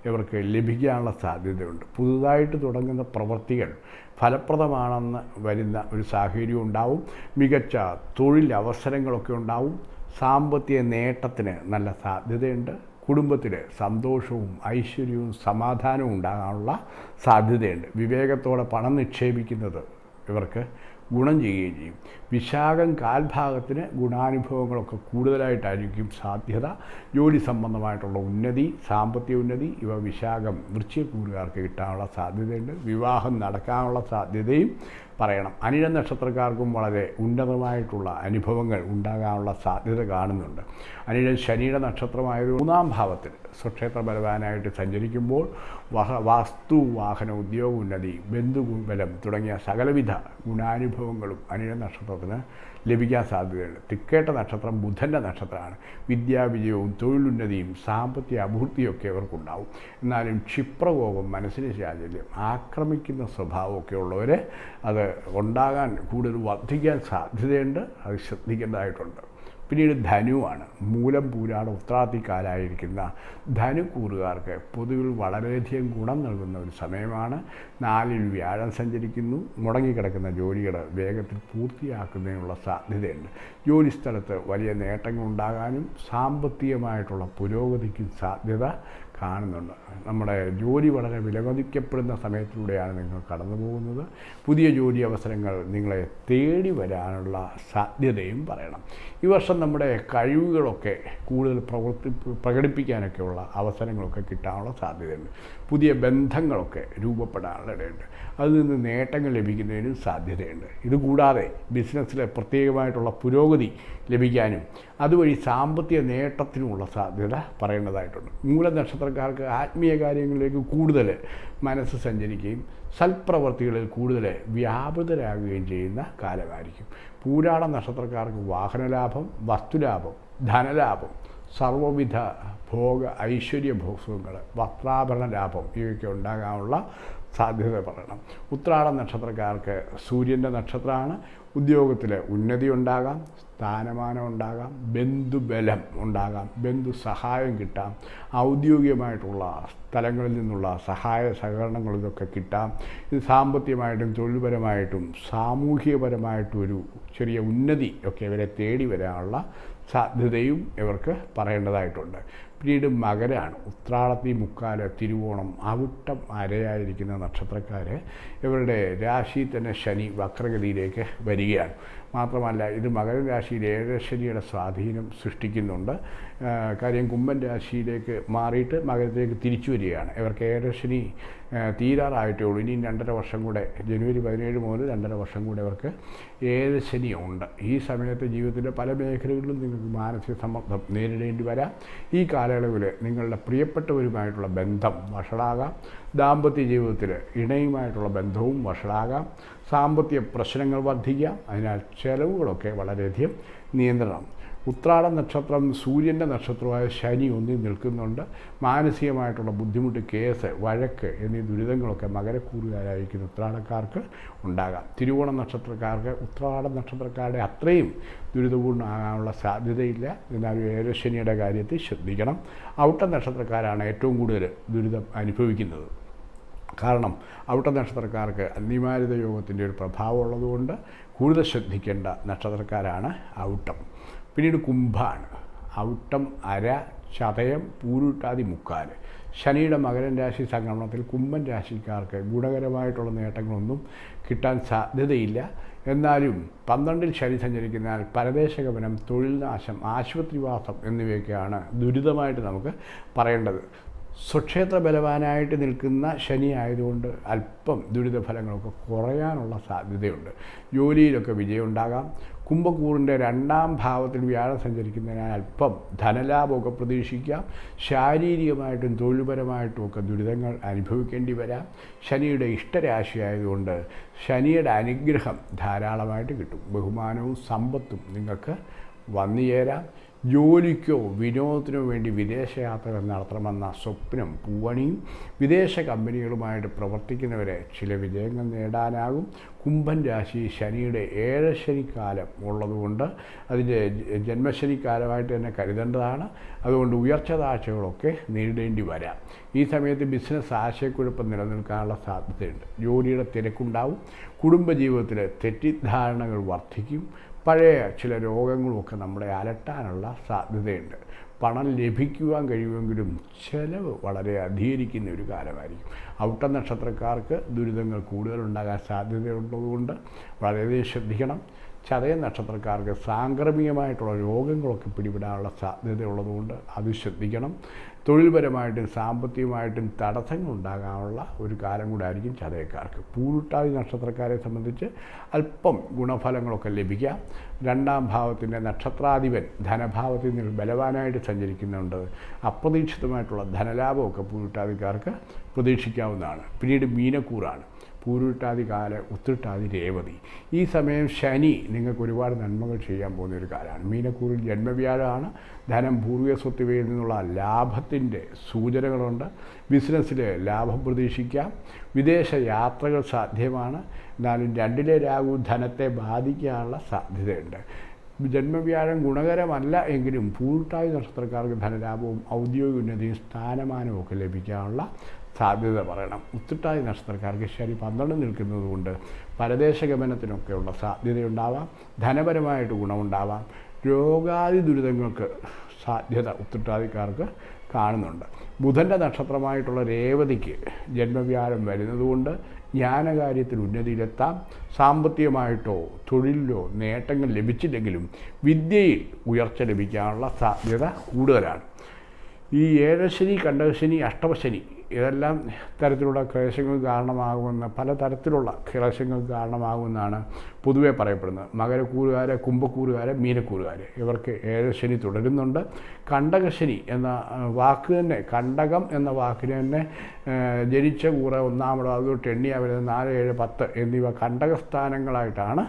ഇവർക്ക് ലഭിക്കാനുള്ള സാധ്യതയുണ്ട്. പുതുതായിട്ട് തുടങ്ങുന്ന പ്രവൃത്തികൾ ഫലപ്രദമാണെന്ന് വരുന്ന ഒരു സാഹചര്യം ഉണ്ടാവും. മികച്ച തൊഴിലവസരങ്ങളൊക്കെ ഉണ്ടാവും. സാമ്പത്തിക നേട്ടത്തിന് നല്ല സാധ്യതയുണ്ട്. കുടുംബത്തിൽ സന്തോഷവും ഐശ്വര്യവും സമാധാനവും ഉണ്ടാകാനുള്ള സാധ്യതയുണ്ട്. വിവേകത്തോടെ പണം നിക്ഷേപിക്കുന്നത് ഇവർക്ക് ഗുണം ചെയ്യുകയും ചെയ്യും. വിശാഖം കാൽഭാഗത്തിന് ഗുണാനുഭവങ്ങളൊക്കെ കൂടുതലായിട്ടായിരിക്കും സാധ്യത. ജോലി സംബന്ധമായിട്ടുള്ള ഉന്നതി സാമ്പത്തിക ഉന്നതി ഇവ വിശാഖം വൃശ്ചികൂറുകാർക്ക് കിട്ടാനുള്ള സാധ്യതയുണ്ട്. വിവാഹം നടക്കാനുള്ള സാധ്യതയും പറയണം. അനിഴ നക്ഷത്രക്കാർക്കും വളരെ ഉന്നതമായിട്ടുള്ള അനുഭവങ്ങൾ ഉണ്ടാകാനുള്ള സാധ്യത കാണുന്നുണ്ട്. അനിഴ ശനിയുടെ നക്ഷത്രമായത് മൂന്നാം ഭാവത്തിൽ സ്വക്ഷേത്ര ബലവാനായിട്ട് സഞ്ചരിക്കുമ്പോൾ വഹ വാസ്തു വാഹന ഉദ്യോഗ ഉന്നതി ബന്ധുബലം തുടങ്ങിയ സകലവിധ ഗുണാനുഭവങ്ങളും അനിഴ നക്ഷത്രത്തിന് ലഭിക്കാൻ സാധ്യതയുണ്ട്. തിക്കേട്ട നക്ഷത്രം ബുധന്റെ നക്ഷത്രമാണ്. വിദ്യാവിജയവും തൊഴിലുന്നതിയും സാമ്പത്തിക അഭിവൃദ്ധിയൊക്കെ ഇവർക്കുണ്ടാവും എന്നാലും ക്ഷിപ്രകോപം മനസ്സിന് ചാഞ്ചല്യം ആക്രമിക്കുന്ന സ്വഭാവമൊക്കെ ഉള്ളവർ അത് ഉണ്ടാകാൻ കൂടുതൽ വർദ്ധിക്കാൻ സാധ്യതയുണ്ട്. അത് ശ്രദ്ധിക്കേണ്ടതായിട്ടുണ്ട്. പിന്നീട് ധനുവാണ്. മൂലം പൂരാട ഉത്രാത്തിക്കാലായിരിക്കുന്ന ധനുക്കൂറുകാർക്ക് പൊതുവിൽ വളരെയധികം ഗുണം നൽകുന്ന ഒരു സമയമാണ്. നാലിൽ വ്യാഴം സഞ്ചരിക്കുന്നു. മുടങ്ങിക്കിടക്കുന്ന ജോലികൾ വേഗത്തിൽ പൂർത്തിയാക്കുന്നതിനുള്ള സാധ്യതയുണ്ട്. ജോലിസ്ഥലത്ത് വലിയ നേട്ടങ്ങൾ ഉണ്ടാകാനും സാമ്പത്തികമായിട്ടുള്ള പുരോഗതിക്കും സാധ്യത കാണുന്നുണ്ട്. നമ്മുടെ ജോലി വളരെ വിലമതിക്കപ്പെടുന്ന സമയത്തിലൂടെയാണ് നിങ്ങൾ കടന്നു പോകുന്നത്. പുതിയ ജോലി അവസരങ്ങൾ നിങ്ങളെ തേടി വരാനുള്ള സാധ്യതയും പറയണം. ഈ വർഷം നമ്മുടെ കഴിവുകളൊക്കെ കൂടുതൽ പ്രവർത്തി പ്രകടിപ്പിക്കാനൊക്കെയുള്ള അവസരങ്ങളൊക്കെ കിട്ടാനുള്ള സാധ്യതയുണ്ട്. പുതിയ ബന്ധങ്ങളൊക്കെ രൂപപ്പെടാനുള്ള ഇടയുണ്ട് അതിൽ നിന്ന് നേട്ടങ്ങൾ ലഭിക്കുന്നതിനും സാധ്യതയുണ്ട്. ഇതുകൂടാതെ ബിസിനസ്സിലെ പ്രത്യേകമായിട്ടുള്ള പുരോഗതി ലഭിക്കാനും അതുവഴി സാമ്പത്തിക നേട്ടത്തിനുമുള്ള സാധ്യത പറയേണ്ടതായിട്ടുണ്ട് മൂല നക്ഷത്രക്കാർക്ക് ആത്മീയ കാര്യങ്ങളിലേക്ക് കൂടുതൽ മനസ്സ് സഞ്ചരിക്കുകയും സൽപ്രവർത്തികളിൽ കൂടുതൽ വ്യാപൃതരാകുകയും ചെയ്യുന്ന കാലമായിരിക്കും. പൂരാട നക്ഷത്രക്കാർക്ക് വാഹനലാഭം വസ്തുലാഭം ധനലാഭം സർവവിധ ഭോഗ ഐശ്വര്യ ഭോഗങ്ങൾ വസ്ത്രാഭരണ ലാഭം ഇവയൊക്കെ ഉണ്ടാകാനുള്ള സാധ്യത പറയണം. ഉത്രാട നക്ഷത്രക്കാർക്ക് സൂര്യന്റെ നക്ഷത്രമാണ്. ഉദ്യോഗത്തിൽ ഉന്നതി ഉണ്ടാകാം സ്ഥാനമാനം ഉണ്ടാകാം ബന്ധുബലം ഉണ്ടാകാം ബന്ധു സഹായം കിട്ടാം ഔദ്യോഗികമായിട്ടുള്ള സ്ഥലങ്ങളിൽ നിന്നുള്ള സഹായ സഹകരണങ്ങൾ ഇതൊക്കെ കിട്ടാം. ഇത് സാമ്പത്തികമായിട്ടും തൊഴിൽപരമായിട്ടും സാമൂഹികപരമായിട്ടും ഒരു ചെറിയ ഉന്നതി ഒക്കെ ഇവരെ തേടി വരാനുള്ള സാധ്യതയും ഇവർക്ക് പറയേണ്ടതായിട്ടുണ്ട്. പിന്നീട് മകരാണ്. ഉത്രാടത്തി മുക്കാൽ തിരുവോണം അവിട്ടം അരയായിരിക്കുന്ന നക്ഷത്രക്കാർ ഇവരുടെ രാശിയിൽ തന്നെ ശനി വക്രഗതിയിലേക്ക് വരികയാണ്. മാത്രമല്ല ഇത് മകര രാശിയിൽ ഏഴശനിയുടെ സ്വാധീനം സൃഷ്ടിക്കുന്നുണ്ട്. കാര്യം കുംഭൻ രാശിയിലേക്ക് മാറിയിട്ട് മകരത്തിലേക്ക് തിരിച്ചു വരികയാണ്. ഇവർക്ക് ഏകദശിനി തീരാറായിട്ടേ ഉള്ളൂ. ഇനിയും രണ്ടര വർഷം കൂടെ ജനുവരി പതിനേഴ് മുതൽ രണ്ടര വർഷം കൂടെ അവർക്ക് ഏഴശനി ഉണ്ട്. ഈ സമയത്ത് ജീവിതത്തിന്റെ പല മേഖലകളിലും നിങ്ങൾക്ക് മാനസിക സമ്മർദ്ദം നേരിടേണ്ടി വരാം. ഈ കാലയളവിൽ നിങ്ങളുടെ പ്രിയപ്പെട്ടവരുമായിട്ടുള്ള ബന്ധം വഷളാകാം. ദാമ്പത്യ ജീവിതത്തിൽ ഇണയുമായിട്ടുള്ള ബന്ധവും വഷളാകാം. സാമ്പത്തിക പ്രശ്നങ്ങൾ വർദ്ധിക്കാം. അതിനാൽ ചെലവുകളൊക്കെ വളരെയധികം നിയന്ത്രണം ഉത്രാട നക്ഷത്രം സൂര്യന്റെ നക്ഷത്രമായ ശനി ഒന്നിൽ നിൽക്കുന്നുണ്ട്. മാനസികമായിട്ടുള്ള ബുദ്ധിമുട്ട് കേസ് വഴക്ക് എന്നീ ദുരിതങ്ങളൊക്കെ മകരക്കൂറുകാരായിരിക്കുന്ന ഉത്രാടക്കാർക്ക് ഉണ്ടാകാം. തിരുവോണ നക്ഷത്രക്കാർക്ക് ഉത്രാട നക്ഷത്രക്കാരുടെ അത്രയും ദുരിതപൂർണമാകാനുള്ള സാധ്യതയില്ല. എന്നാലും ഏഴശനിയുടെ കാര്യത്തിൽ ശ്രദ്ധിക്കണം. ഔട്ട നക്ഷത്രക്കാരാണ് ഏറ്റവും കൂടുതൽ ദുരിതം അനുഭവിക്കുന്നത്. കാരണം ഔട്ട നക്ഷത്രക്കാർക്ക് അന്തിമാരിത യോഗത്തിന്റെ ഒരു പ്രഭാവം ഉള്ളതുകൊണ്ട് കൂടുതൽ ശ്രദ്ധിക്കേണ്ട നക്ഷത്രക്കാരാണ് ഔട്ടം. പിന്നീട് കുംഭമാണ് ഔട്ടം അര ചതയം പൂരുട്ടാതി മുക്കാൽ ശനിയുടെ മകരൻ രാശി സംക്രമണത്തിൽ കുംഭൻ രാശിക്കാർക്ക് ഗുണകരമായിട്ടുള്ള നേട്ടങ്ങളൊന്നും കിട്ടാൻ സാധ്യതയില്ല. എന്നാലും പന്ത്രണ്ടിൽ ശനി സഞ്ചരിക്കുന്നതിനാൽ പരദേശഗമനം തൊഴിൽ നാശം ആശുപത്രിവാസം എന്നിവയൊക്കെയാണ് ദുരിതമായിട്ട് നമുക്ക് പറയേണ്ടത്. സ്വക്ഷേത്ര ബലവാനായിട്ട് നിൽക്കുന്ന ശനി ആയതുകൊണ്ട് അല്പം ദുരിതഫലങ്ങളൊക്കെ കുറയാനുള്ള സാധ്യതയുണ്ട്. ജോലിയിലൊക്കെ വിജയം ഉണ്ടാകാം കുംഭക്കൂറിന്റെ രണ്ടാം ഭാവത്തിൽ വ്യാഴം സഞ്ചരിക്കുന്നതിനാൽ അല്പം ധനലാഭമൊക്കെ പ്രതീക്ഷിക്കാം. ശാരീരികമായിട്ടും തൊഴിൽപരമായിട്ടും ഒക്കെ ദുരിതങ്ങൾ അനുഭവിക്കേണ്ടി വരാം. ശനിയുടെ ഇഷ്ടരാശി ആയതുകൊണ്ട് ശനിയുടെ അനുഗ്രഹം ധാരാളമായിട്ട് കിട്ടും. ബഹുമാനവും സമ്പത്തും നിങ്ങൾക്ക് വന്നുചേരാം. ജോലിക്കോ വിനോദത്തിനോ വേണ്ടി വിദേശയാത്രകൾ നടത്തണമെന്ന സ്വപ്നം പൂവണിയും വിദേശ കമ്പനികളുമായിട്ട് പ്രവർത്തിക്കുന്നവരെ ചില വിജയങ്ങൾ നേടാനാകും. കുംഭൻ രാശി ശനിയുടെ ഏഴശനിക്കാലം ഉള്ളതുകൊണ്ട് അതിന്റെ ജന്മശനിക്കാലമായിട്ട് തന്നെ കരുതേണ്ടതാണ്. അതുകൊണ്ട് ഉയർച്ച താഴ്ചകളൊക്കെ നേരിടേണ്ടി വരാം. ഈ സമയത്ത് ബിസിനസ് ആശയക്കുഴപ്പം നിലനിൽക്കാനുള്ള സാധ്യതയുണ്ട്. ജോലിയുടെ തിരക്കുണ്ടാവും. കുടുംബജീവിതത്തിലെ തെറ്റിദ്ധാരണകൾ വർദ്ധിക്കും. പഴയ ചില രോഗങ്ങളുമൊക്കെ നമ്മളെ അലട്ടാനുള്ള സാധ്യതയുണ്ട്. പണം ലഭിക്കുവാൻ കഴിയുമെങ്കിലും ചിലവ് വളരെ അധികരിക്കുന്ന ഒരു കാലമായിരിക്കും. ഔട്ട നക്ഷത്രക്കാർക്ക് ദുരിതങ്ങൾ കൂടുതലുണ്ടാകാൻ സാധ്യതയുള്ളതുകൊണ്ട് വളരെയധികം ശ്രദ്ധിക്കണം. ചതയ നക്ഷത്രക്കാർക്ക് സാംക്രമികമായിട്ടുള്ള രോഗങ്ങളൊക്കെ പിടിപെടാനുള്ള സാധ്യതയുള്ളതുകൊണ്ട് അത് ശ്രദ്ധിക്കണം. തൊഴിൽപരമായിട്ടും സാമ്പത്തികമായിട്ടും തടസ്സങ്ങൾ ഉണ്ടാകാനുള്ള ഒരു കാലം കൂടെ ആയിരിക്കും ചതയക്കാർക്ക്. പൂരുട്ടാതി നക്ഷത്രക്കാരെ സംബന്ധിച്ച് അല്പം ഗുണഫലങ്ങളൊക്കെ ലഭിക്കാം. രണ്ടാം ഭാവത്തിന്റെ നക്ഷത്രാധിപൻ ധനഭാവത്തിൽ നിന്ന് ബലവാനായിട്ട് സഞ്ചരിക്കുന്നുണ്ട്. അപ്രതീക്ഷിതമായിട്ടുള്ള ധനലാഭമൊക്കെ പൂരുട്ടാതിക്കാർക്ക് പ്രതീക്ഷിക്കാവുന്നതാണ്. പിന്നീട് മീനക്കൂറാണ്. പൂരുട്ടാതി കാല ഉത്തിട്ടാതി രേവതി ഈ സമയം ശനി നിങ്ങൾക്ക് ഒരുപാട് നന്മകൾ ചെയ്യാൻ പോകുന്ന ഒരു കാലമാണ്. മീനക്കൂറിൽ ജന്മവ്യാഴമാണ് ധനം പൂർവിക സ്വത്തുവയിൽ നിന്നുള്ള ലാഭത്തിന്റെ സൂചനകളുണ്ട്. ബിസിനസ്സിൽ ലാഭം പ്രതീക്ഷിക്കാം. വിദേശ യാത്രകൾ സാധ്യമാണ്. എന്നാലും രണ്ടിലെ രാഹു ധനത്തെ ബാധിക്കാനുള്ള സാധ്യതയുണ്ട്. ജന്മവ്യാഴം ഗുണകരമല്ല എങ്കിലും പൂർട്ടായി നക്ഷത്രക്കാർക്ക് ധനലാഭവും ഔദ്യോഗിക ഉന്നതിയും സ്ഥാനമാനവും ഒക്കെ ലഭിക്കാനുള്ള സാധ്യത പറയണം. ഉത്തിട്ടായി നക്ഷത്രക്കാർക്ക് ശരി പന്ത്രണ്ട് നിൽക്കുന്നത് കൊണ്ട് പരദേശ ഗമനത്തിനൊക്കെയുള്ള സാധ്യതയുണ്ടാവാം. ധനപരമായിട്ട് ഗുണമുണ്ടാവാം. രോഗാദി ദുരിതങ്ങൾക്ക് സാധ്യത ഉത്തിട്ടാതിക്കാർക്ക് കാണുന്നുണ്ട്. ബുധന്റെ നക്ഷത്രമായിട്ടുള്ള രേവതിക്ക് ജന്മവ്യാഴം വരുന്നതുകൊണ്ട് ജ്ഞാനകാര്യത്തിൽ ഉന്നതിയിലെത്താം. സാമ്പത്തികമായിട്ടോ തൊഴിലിലോ നേട്ടങ്ങൾ ലഭിച്ചില്ലെങ്കിലും വിദ്യയിൽ ഉയർച്ച ലഭിക്കാനുള്ള സാധ്യത കൂടുതലാണ്. ഈ ഏഴശനി കണ്ടകശനി അഷ്ടമശനി ഇതെല്ലാം തരത്തിലുള്ള ക്ലേശങ്ങൾക്ക് കാരണമാകുമെന്ന് പല തരത്തിലുള്ള ക്ലേശങ്ങൾക്ക് കാരണമാകുമെന്നാണ് പൊതുവേ പറയപ്പെടുന്നത്. മകരക്കൂറുകാരെ കുംഭക്കൂറുകാരെ മീനക്കൂറുകാരെ ഇവർക്ക് ഏഴശനി തുടരുന്നുണ്ട്. കണ്ടകശനി എന്ന വാക്ക് തന്നെ കണ്ടകം എന്ന വാക്കിന് തന്നെ ജനിച്ച കൂറ ഒന്നാമടോ അതോ എണ്ണിയ വരുന്നത് നാല് ഏഴ് പത്ത് എന്നിവ കണ്ടകസ്ഥാനങ്ങളായിട്ടാണ്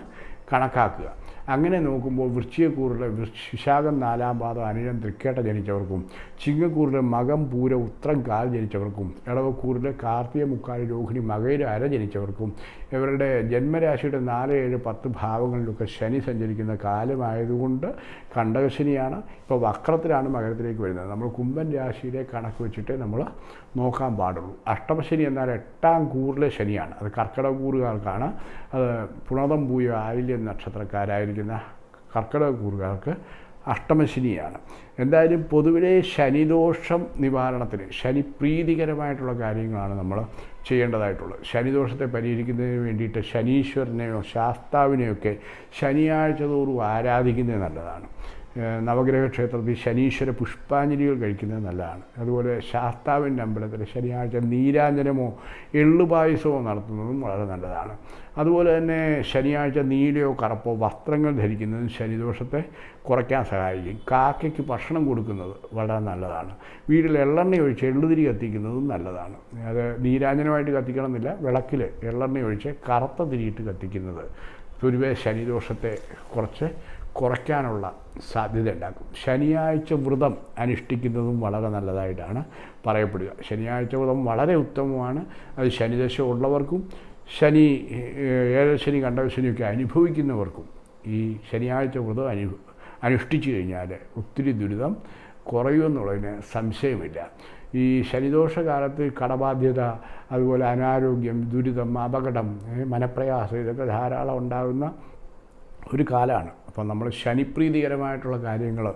കണക്കാക്കുക. അങ്ങനെ നോക്കുമ്പോൾ വൃശ്ചികക്കൂറിലെ വിശാഖം നാലാം പാദം അനിഴം തൃക്കേട്ട ജനിച്ചവർക്കും ചിങ്ങക്കൂറിലെ മകം പൂര ഉത്രം കാൽ ജനിച്ചവർക്കും ഇടവക്കൂറിലെ കാർത്തിക മുക്കാൽ രോഹിണി മകയിലെ അര ജനിച്ചവർക്കും ഇവരുടെ ജന്മരാശിയുടെ നാല് ഏഴ് പത്ത് ഭാവങ്ങളിലൊക്കെ ശനി സഞ്ചരിക്കുന്ന കാലമായതുകൊണ്ട് കണ്ടകശനിയാണ് ഇപ്പോൾ വക്രത്തിലാണ് മകരത്തിലേക്ക് വരുന്നത്. നമ്മൾ കുംഭൻ രാശിയിലെ കണക്ക് വെച്ചിട്ട് നമ്മൾ നോക്കാൻ പാടുള്ളൂ. അഷ്ടമശനി എന്നാൽ എട്ടാം കൂറിലെ ശനിയാണ്. അത് കർക്കിടക കൂറുകാർക്കാണ് അത് പുണതം പൂയ ആയില്യം നക്ഷത്രക്കാരായിരിക്കുന്ന കർക്കിടക കൂറുകാർക്ക് അഷ്ടമശനിയാണ്. എന്തായാലും പൊതുവിലെ ശനിദോഷം നിവാരണത്തിന് ശനി പ്രീതികരമായിട്ടുള്ള കാര്യങ്ങളാണ് നമ്മൾ ചെയ്യേണ്ടതായിട്ടുള്ളത്. ശനിദോഷത്തെ പരിഹരിക്കുന്നതിന് വേണ്ടിയിട്ട് ശനീശ്വരനെയോ ശാസ്താവിനെയൊക്കെ ശനിയാഴ്ച തോറും ആരാധിക്കുന്നത് നല്ലതാണ്. നവഗ്രഹ ക്ഷേത്രത്തിൽ ശനീശ്വര പുഷ്പാഞ്ജലികൾ കഴിക്കുന്നത് നല്ലതാണ്. അതുപോലെ ശാസ്താവിന്റെ അമ്പലത്തിൽ ശനിയാഴ്ച നീരാഞ്ജനമോ എള്ളുപായസമോ നടത്തുന്നതും വളരെ നല്ലതാണ്. അതുപോലെ തന്നെ ശനിയാഴ്ച നീലയോ കറുപ്പോ വസ്ത്രങ്ങൾ ധരിക്കുന്നതും ശനിദോഷത്തെ കുറയ്ക്കാൻ സഹായിക്കും. കാക്കയ്ക്ക് ഭക്ഷണം കൊടുക്കുന്നത് വളരെ നല്ലതാണ്. വീട്ടിൽ എള്ളെണ്ണ ഒഴിച്ച് എള്ളുതിരി കത്തിക്കുന്നതും നല്ലതാണ്. അത് നീരാഞ്ജനമായിട്ട് കത്തിക്കണമെന്നില്ല വിളക്കിൽ എള്ളെണ്ണ ഒഴിച്ച് കറുത്ത തിരിയിട്ട് കത്തിക്കുന്നത് പൊതുവെ ശനിദോഷത്തെ കുറച്ച് കുറയ്ക്കാനുള്ള സാധ്യത ഉണ്ടാക്കും ശനിയാഴ്ച വ്രതം അനുഷ്ഠിക്കുന്നതും വളരെ നല്ലതായിട്ടാണ് പറയപ്പെടുക. ശനിയാഴ്ച വ്രതം വളരെ ഉത്തമമാണ്. അത് ശനിദശ ഉള്ളവർക്കും ശനി ഏഴശനി കണ്ടശനിയൊക്കെ അനുഭവിക്കുന്നവർക്കും ഈ ശനിയാഴ്ച വ്രതം അനു അനുഷ്ഠിച്ചു കഴിഞ്ഞാൽ ഒത്തിരി ദുരിതം കുറയുമെന്നുള്ളതിന് സംശയമില്ല. ഈ ശനിദോഷകാലത്ത് കടബാധ്യത അതുപോലെ അനാരോഗ്യം ദുരിതം അപകടം മനപ്രയാസം ഇതൊക്കെ ധാരാളം ഉണ്ടാകുന്ന ഒരു കാലമാണ് അപ്പോൾ നമ്മൾ ശനിപ്രീതികരമായിട്ടുള്ള കാര്യങ്ങൾ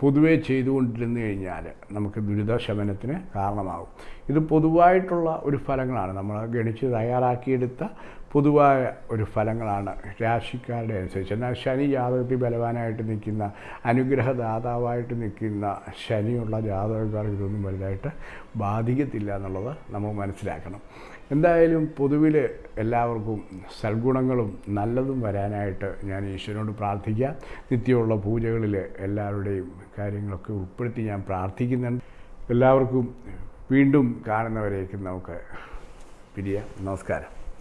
പൊതുവേ ചെയ്തുകൊണ്ടിരുന്നു കഴിഞ്ഞാൽ നമുക്ക് ദുരിതശമനത്തിന് കാരണമാകും. ഇത് പൊതുവായിട്ടുള്ള ഒരു ഫലങ്ങളാണ്. നമ്മൾ ഗണിച്ച് തയ്യാറാക്കിയെടുത്ത പൊതുവായ ഒരു ഫലങ്ങളാണ്. രാശിക്കാരുടെ അനുസരിച്ച്. എന്നാൽ ശനി ജാതകത്തിൽ ബലവാനായിട്ട് നിൽക്കുന്ന അനുഗ്രഹദാതാവായിട്ട് നിൽക്കുന്ന ശനിയുള്ള ജാതകക്കാർക്ക് ഇതൊന്നും വലുതായിട്ട് ബാധിക്കത്തില്ല എന്നുള്ളത് നമ്മൾ മനസ്സിലാക്കണം. എന്തായാലും പൊതുവിൽ എല്ലാവർക്കും സൽഗുണങ്ങളും നല്ലതും വരാനായിട്ട് ഞാൻ ഈശ്വരനോട് പ്രാർത്ഥിക്കാം. നിത്യമുള്ള പൂജകളിൽ എല്ലാവരുടെയും കാര്യങ്ങളൊക്കെ ഉൾപ്പെടുത്തി ഞാൻ പ്രാർത്ഥിക്കുന്നുണ്ട്. എല്ലാവർക്കും വീണ്ടും കാണുന്നവരേക്കും നമുക്ക് പിരിയാം. നമസ്കാരം.